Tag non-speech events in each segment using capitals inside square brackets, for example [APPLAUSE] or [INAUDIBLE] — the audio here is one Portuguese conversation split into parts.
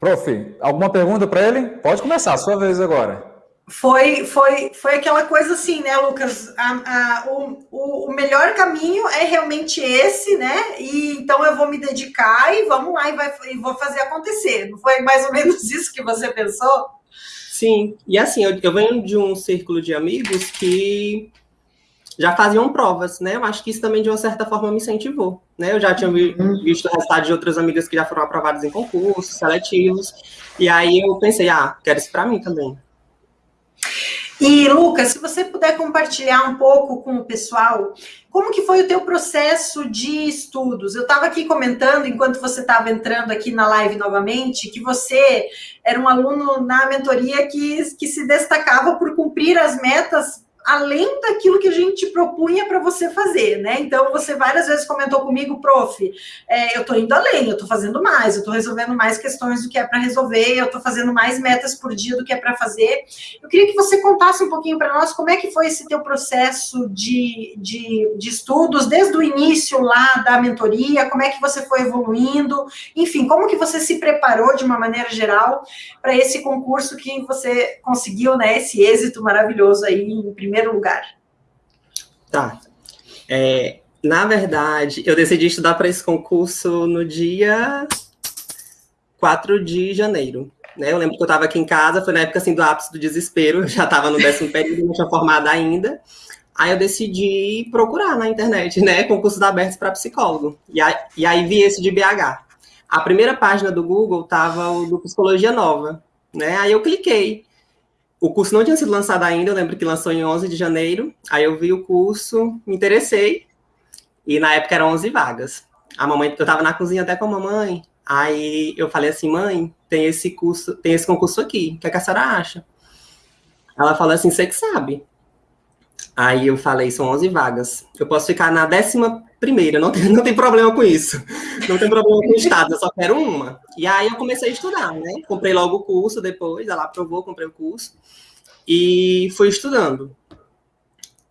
Prof, alguma pergunta para ele? Pode começar, sua vez agora. Foi, foi, foi aquela coisa assim, né, Lucas? A, a, o, o melhor caminho é realmente esse, né? E então eu vou me dedicar e vamos lá e, vai, e vou fazer acontecer. Não foi mais ou menos [LAUGHS] isso que você pensou? Sim, e assim, eu, eu venho de um círculo de amigos que já faziam provas, né? Eu acho que isso também, de uma certa forma, me incentivou, né? Eu já tinha uhum. visto o resultado de outras amigas que já foram aprovadas em concursos seletivos, e aí eu pensei, ah, quero isso para mim também. E, Lucas, se você puder compartilhar um pouco com o pessoal, como que foi o teu processo de estudos? Eu estava aqui comentando, enquanto você estava entrando aqui na live novamente, que você era um aluno na mentoria que, que se destacava por cumprir as metas além daquilo que a gente propunha para você fazer, né? Então, você várias vezes comentou comigo, prof, é, eu estou indo além, eu estou fazendo mais, eu estou resolvendo mais questões do que é para resolver, eu estou fazendo mais metas por dia do que é para fazer. Eu queria que você contasse um pouquinho para nós como é que foi esse teu processo de, de, de estudos, desde o início lá da mentoria, como é que você foi evoluindo, enfim, como que você se preparou de uma maneira geral para esse concurso que você conseguiu, né, esse êxito maravilhoso aí em primeiro primeiro lugar? Tá. É, na verdade, eu decidi estudar para esse concurso no dia 4 de janeiro. Né? Eu lembro que eu estava aqui em casa, foi na época assim, do ápice do desespero, [LAUGHS] já estava no décimo período, não tinha formado ainda. Aí eu decidi procurar na internet, né, concursos abertos para psicólogo. E aí, e aí vi esse de BH. A primeira página do Google tava o do Psicologia Nova, né? Aí eu cliquei. O curso não tinha sido lançado ainda, eu lembro que lançou em 11 de janeiro. Aí eu vi o curso, me interessei. E na época eram 11 vagas. A mamãe, eu estava na cozinha até com a mamãe. Aí eu falei assim, mãe, tem esse curso, tem esse concurso aqui. O que, é que a senhora acha? Ela falou assim, você que sabe. Aí eu falei, são 11 vagas. Eu posso ficar na décima primeira, não tem, [LAUGHS] não tem problema com isso. Não tem problema com o estado, eu só quero uma. E aí eu comecei a estudar, né? Comprei logo o curso depois, ela aprovou, comprei o curso. E fui estudando.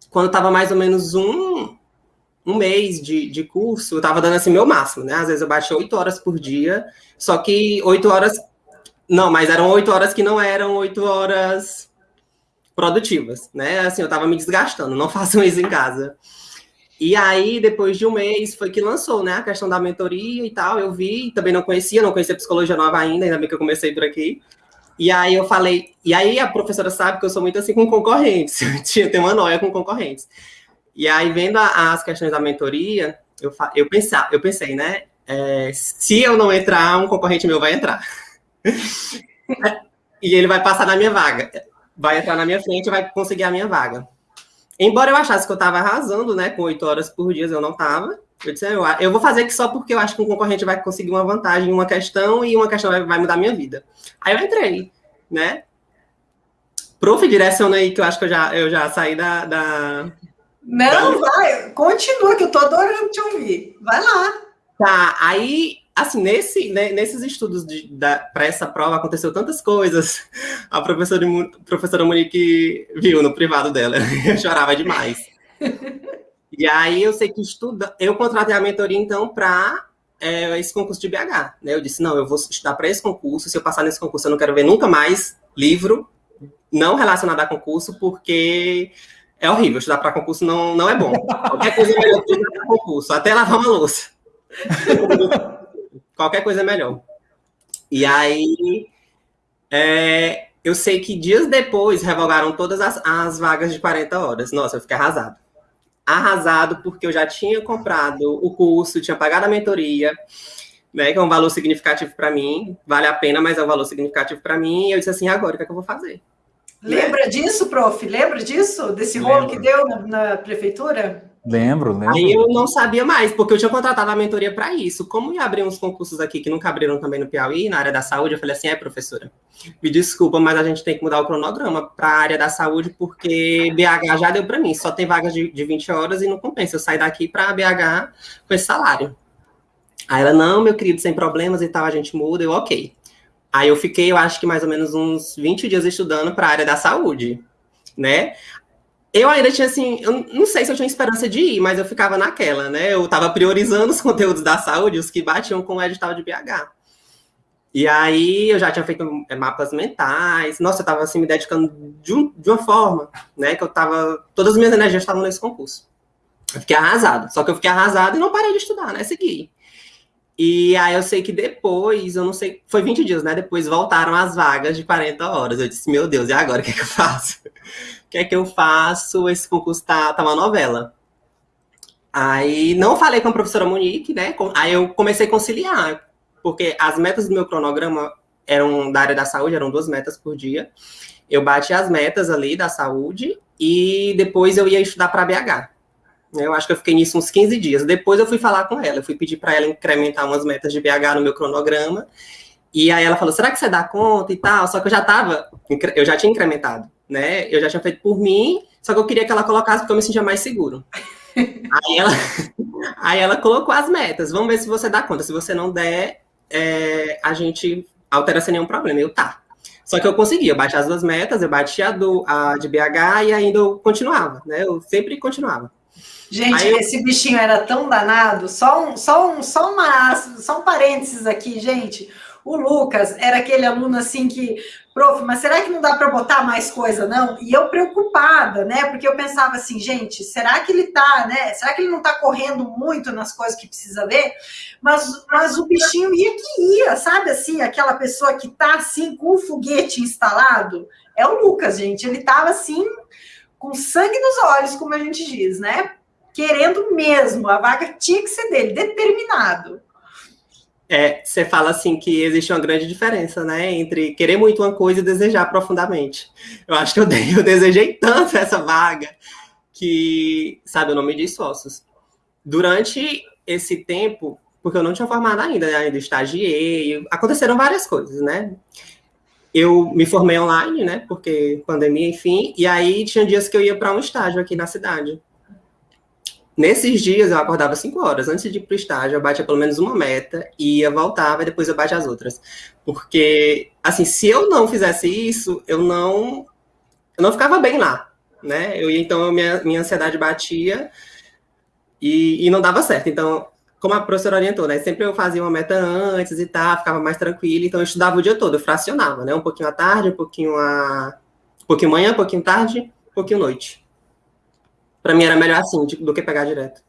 Quando estava mais ou menos um, um mês de, de curso, eu estava dando assim meu máximo, né? Às vezes eu baixei oito horas por dia, só que oito horas. Não, mas eram oito horas que não eram oito horas produtivas, né? Assim, eu estava me desgastando, não [LAUGHS] façam isso em casa. E aí, depois de um mês, foi que lançou, né, a questão da mentoria e tal. Eu vi, também não conhecia, não conhecia psicologia nova ainda, ainda bem que eu comecei por aqui. E aí eu falei, e aí a professora sabe que eu sou muito assim com concorrentes, [LAUGHS] tinha tem uma noia com concorrentes. E aí, vendo a, as questões da mentoria, eu, eu, pensar, eu pensei, né, é, se eu não entrar, um concorrente meu vai entrar. [LAUGHS] e ele vai passar na minha vaga. Vai entrar na minha frente e vai conseguir a minha vaga. Embora eu achasse que eu estava arrasando, né, com oito horas por dia, eu não estava. Eu disse, eu, eu vou fazer aqui só porque eu acho que um concorrente vai conseguir uma vantagem em uma questão e uma questão vai, vai mudar a minha vida. Aí eu entrei, né? Prof, direciona aí, que eu acho que eu já, eu já saí da, da... Não, vai, continua, que eu tô adorando te ouvir. Vai lá. Tá, aí assim, nesse, né, nesses estudos para essa prova aconteceu tantas coisas. A professora, professora Monique viu no privado dela, [LAUGHS] eu chorava demais. E aí eu sei que estuda, eu contratei a mentoria então para é, esse concurso de BH. Né? Eu disse, não, eu vou estudar para esse concurso, se eu passar nesse concurso eu não quero ver nunca mais livro não relacionado a concurso, porque é horrível, estudar para concurso não, não é bom. Qualquer coisa é melhor que estudar para concurso, até lavar uma louça. [LAUGHS] Qualquer coisa é melhor. E aí, é, eu sei que dias depois revogaram todas as, as vagas de 40 horas. Nossa, eu fiquei arrasado. Arrasado porque eu já tinha comprado o curso, tinha pagado a mentoria, né, que é um valor significativo para mim. Vale a pena, mas é um valor significativo para mim. E eu disse assim, agora, o que é que eu vou fazer? Lembra disso, prof? Lembra disso? Desse rolo que deu na, na prefeitura? Lembro, lembro. Aí eu não sabia mais, porque eu tinha contratado a mentoria para isso. Como ia abrir uns concursos aqui que nunca abriram também no Piauí, na área da saúde, eu falei assim: é, professora, me desculpa, mas a gente tem que mudar o cronograma para a área da saúde, porque BH já deu para mim, só tem vagas de, de 20 horas e não compensa eu sair daqui para BH com esse salário. Aí ela, não, meu querido, sem problemas e tal, a gente muda, eu, ok. Aí eu fiquei, eu acho que mais ou menos uns 20 dias estudando para a área da saúde, né? Eu ainda tinha assim, eu não sei se eu tinha esperança de ir, mas eu ficava naquela, né? Eu estava priorizando os [LAUGHS] conteúdos da saúde, os que batiam com o edital de BH. E aí eu já tinha feito é, mapas mentais. Nossa, eu estava assim me dedicando de, um, de, uma forma, né, que eu estava todas as minhas energias estavam nesse concurso. Eu fiquei arrasado. Só que eu fiquei arrasado e não parei de estudar, né? Segui. E aí eu sei que depois, eu não sei, foi 20 dias, né? Depois voltaram as vagas de 40 horas. Eu disse, meu Deus, e agora o que é que eu faço? O que é que eu faço? Esse concurso tá, tá uma novela. Aí não falei com a professora Monique, né? Aí eu comecei a conciliar, porque as metas do meu cronograma eram da área da saúde, eram duas metas por dia. Eu bati as metas ali da saúde e depois eu ia estudar para BH. Eu acho que eu fiquei nisso uns 15 dias. Depois eu fui falar com ela, eu fui pedir para ela incrementar umas metas de BH no meu cronograma. E aí ela falou: "Será que você dá conta e tal?" Só que eu já tava, eu já tinha incrementado, né? Eu já tinha feito por mim, só que eu queria que ela colocasse porque eu me sentia mais seguro. [LAUGHS] aí ela aí ela colocou as metas. Vamos ver se você dá conta. Se você não der, é, a gente altera sem nenhum problema. Eu tá. Só que eu consegui, eu bati as duas metas, eu bati a, do, a de BH e ainda eu continuava, né? Eu sempre continuava. Gente, eu... esse bichinho era tão danado. Só um, só um, só uma, só um parênteses aqui, gente. O Lucas era aquele aluno assim que, prof, mas será que não dá para botar mais coisa, não? E eu preocupada, né? Porque eu pensava assim, gente, será que ele tá, né? Será que ele não tá correndo muito nas coisas que precisa ver? Mas, mas o bichinho ia que ia, sabe assim, aquela pessoa que tá assim com o foguete instalado? É o Lucas, gente. Ele tava assim, com sangue nos olhos, como a gente diz, né? querendo mesmo, a vaga tinha que ser dele, determinado. É, você fala assim que existe uma grande diferença, né, entre querer muito uma coisa e desejar profundamente. Eu acho que eu, [LAUGHS] eu desejei tanto essa vaga que, sabe, eu não me sócios. Durante esse tempo, porque eu não tinha formado ainda, né, ainda estagiei, aconteceram várias coisas, né? Eu me formei online, né, porque pandemia, enfim, e aí tinha dias que eu ia para um estágio aqui na cidade. Nesses dias eu acordava 5 horas. Antes de ir para o estágio, eu batia pelo menos uma meta, ia, voltava e depois eu batia as outras. Porque, assim, se eu não fizesse isso, eu não, eu não ficava bem lá, né? Eu então, minha, minha ansiedade batia e, e não dava certo. Então, como a professora orientou, né? Sempre eu fazia uma meta antes e tal, ficava mais tranquila, então eu estudava o dia todo, eu fracionava, né? Um pouquinho à tarde, um pouquinho a. Um pouquinho manhã, um pouquinho tarde, um pouquinho noite. Para mim era melhor assim do que pegar direto.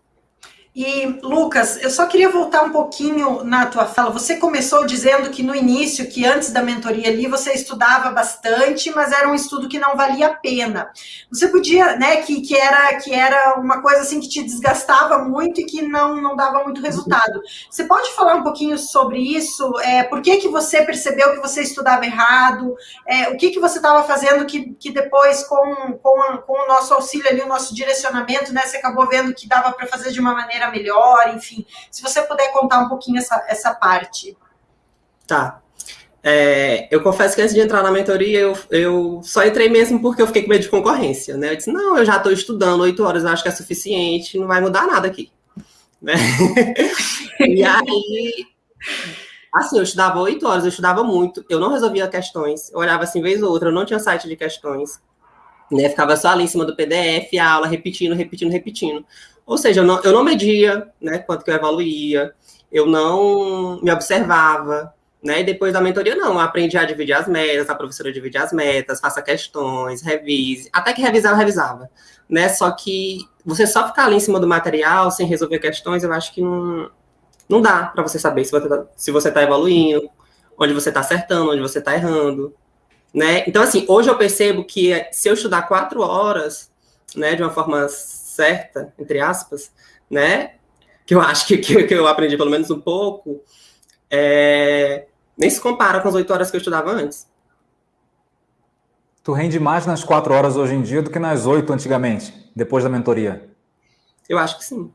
E, Lucas, eu só queria voltar um pouquinho na tua fala. Você começou dizendo que no início, que antes da mentoria ali, você estudava bastante, mas era um estudo que não valia a pena. Você podia, né, que, que, era, que era uma coisa assim que te desgastava muito e que não, não dava muito resultado. Você pode falar um pouquinho sobre isso? É, por que, que você percebeu que você estudava errado? É, o que, que você estava fazendo que, que depois, com, com, com o nosso auxílio ali, o nosso direcionamento, né, você acabou vendo que dava para fazer de uma maneira maneira melhor, enfim. Se você puder contar um pouquinho essa, essa parte. Tá. É, eu confesso que antes de entrar na mentoria, eu, eu só entrei mesmo porque eu fiquei com medo de concorrência, né? Eu disse, não, eu já estou estudando oito horas, eu acho que é suficiente, não vai mudar nada aqui. [LAUGHS] Né? e aí, assim, eu estudava oito horas, eu estudava muito, eu não resolvia questões, eu olhava assim, vez ou outra, eu não tinha site de questões, né? Ficava só ali em cima do PDF, a aula, repetindo, repetindo, repetindo. Ou seja, eu não, eu não media né, quanto que eu evoluía, eu não me observava, né? E depois da mentoria, não, aprendi a dividir as metas, a professora divide as metas, faça questões, revise. Até que revisar, eu revisava, né? Só que você só ficar ali em cima do material, sem resolver questões, eu acho que não, não dá para você saber se você, tá, se você tá evoluindo, onde você está acertando, onde você está errando, né? Então, assim, hoje eu percebo que se eu estudar quatro horas, né, de uma forma certa, entre aspas, né? Que eu acho que, que, que eu aprendi pelo menos um pouco, é, nem se compara com as oito horas que eu estudava antes. Tu rende mais nas quatro horas hoje em dia do que nas oito antigamente, depois da mentoria? Eu acho que sim.